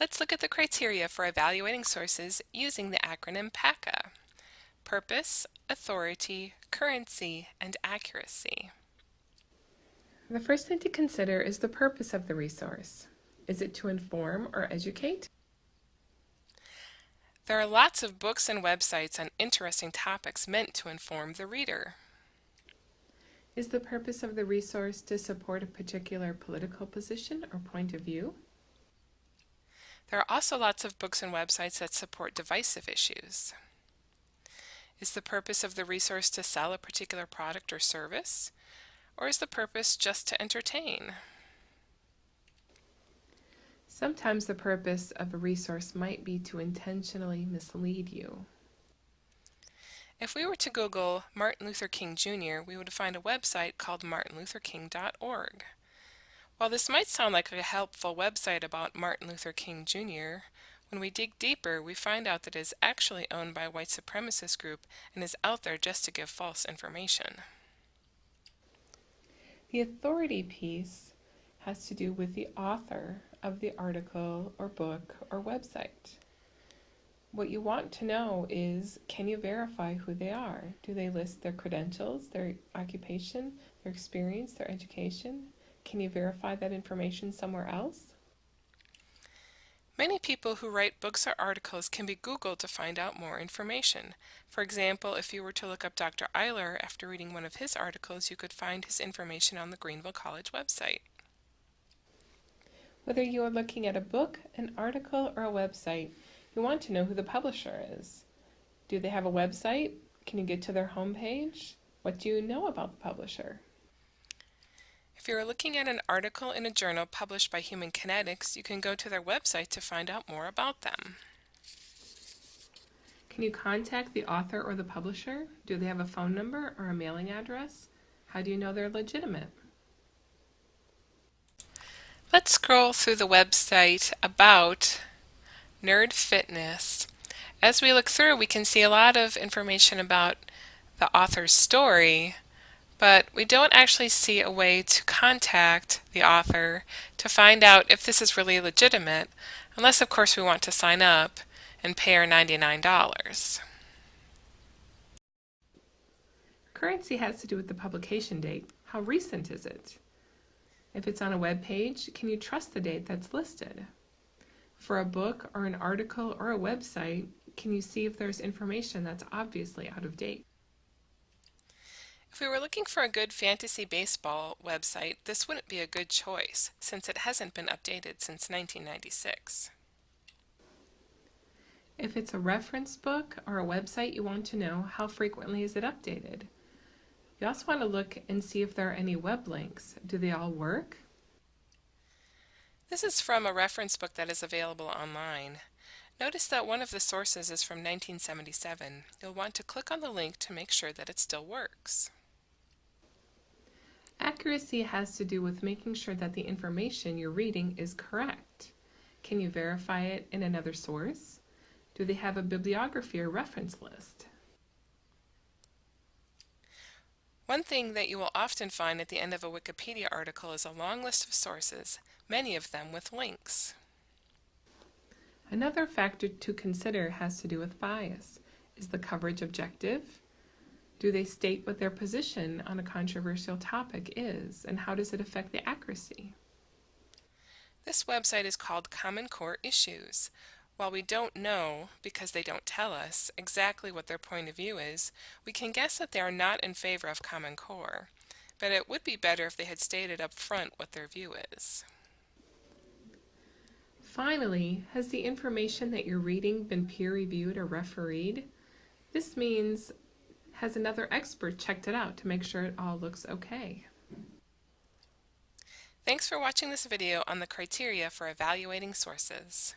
Let's look at the criteria for evaluating sources using the acronym PACA. Purpose, Authority, Currency, and Accuracy. The first thing to consider is the purpose of the resource. Is it to inform or educate? There are lots of books and websites on interesting topics meant to inform the reader. Is the purpose of the resource to support a particular political position or point of view? There are also lots of books and websites that support divisive issues. Is the purpose of the resource to sell a particular product or service? Or is the purpose just to entertain? Sometimes the purpose of a resource might be to intentionally mislead you. If we were to Google Martin Luther King Jr., we would find a website called martinlutherking.org. While this might sound like a helpful website about Martin Luther King Jr., when we dig deeper, we find out that it is actually owned by a white supremacist group and is out there just to give false information. The authority piece has to do with the author of the article or book or website. What you want to know is can you verify who they are? Do they list their credentials, their occupation, their experience, their education? Can you verify that information somewhere else? Many people who write books or articles can be Googled to find out more information. For example, if you were to look up Dr. Eiler after reading one of his articles, you could find his information on the Greenville College website. Whether you are looking at a book, an article, or a website, you want to know who the publisher is. Do they have a website? Can you get to their homepage? What do you know about the publisher? If you are looking at an article in a journal published by Human Kinetics, you can go to their website to find out more about them. Can you contact the author or the publisher? Do they have a phone number or a mailing address? How do you know they're legitimate? Let's scroll through the website about Nerd Fitness. As we look through, we can see a lot of information about the author's story, but we don't actually see a way to contact the author to find out if this is really legitimate, unless of course we want to sign up and pay our $99. Currency has to do with the publication date. How recent is it? If it's on a web page, can you trust the date that's listed? For a book or an article or a website, can you see if there's information that's obviously out of date? If we were looking for a good fantasy baseball website, this wouldn't be a good choice, since it hasn't been updated since 1996. If it's a reference book or a website, you want to know how frequently is it updated. You also want to look and see if there are any web links. Do they all work? This is from a reference book that is available online. Notice that one of the sources is from 1977. You'll want to click on the link to make sure that it still works. Accuracy has to do with making sure that the information you're reading is correct. Can you verify it in another source? Do they have a bibliography or reference list? One thing that you will often find at the end of a Wikipedia article is a long list of sources, many of them with links. Another factor to consider has to do with bias. Is the coverage objective? Do they state what their position on a controversial topic is, and how does it affect the accuracy? This website is called Common Core Issues. While we don't know, because they don't tell us, exactly what their point of view is, we can guess that they are not in favor of Common Core. But it would be better if they had stated up front what their view is. Finally, has the information that you're reading been peer-reviewed or refereed? This means has another expert checked it out to make sure it all looks okay? Thanks for watching this video on the criteria for evaluating sources.